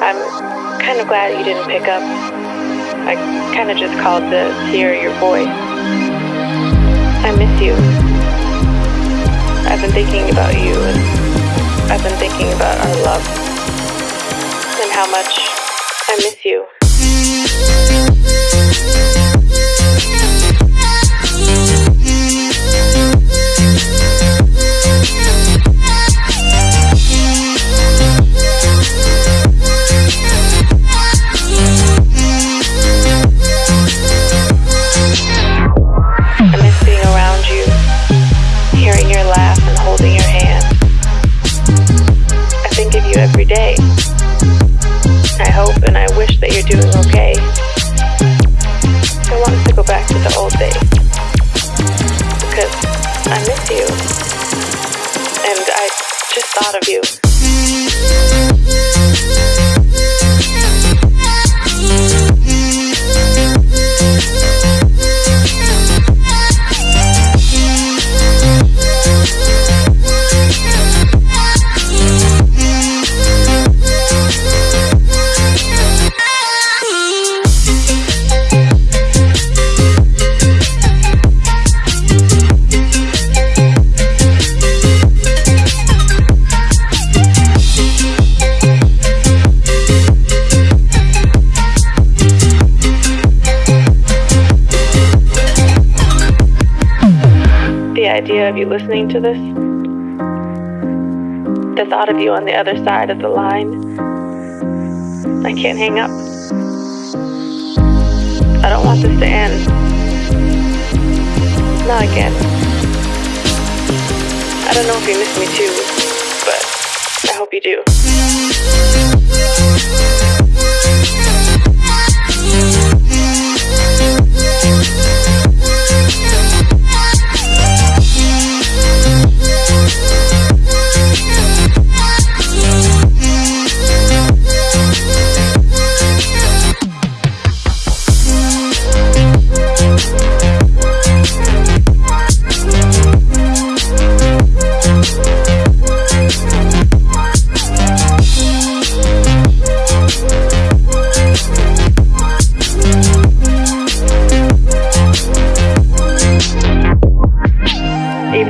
I'm kind of glad you didn't pick up. I kind of just called to hear your voice. I miss you. I've been thinking about you, and I've been thinking about our love, and how much I miss you. You're doing okay. I want to go back to the old days. Because I miss you. And I just thought of you. Idea of you listening to this, the thought of you on the other side of the line, I can't hang up. I don't want this to end. Not again. I don't know if you miss me too, but I hope you do.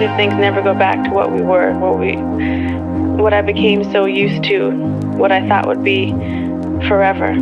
If things never go back to what we were, what we what I became so used to, what I thought would be forever.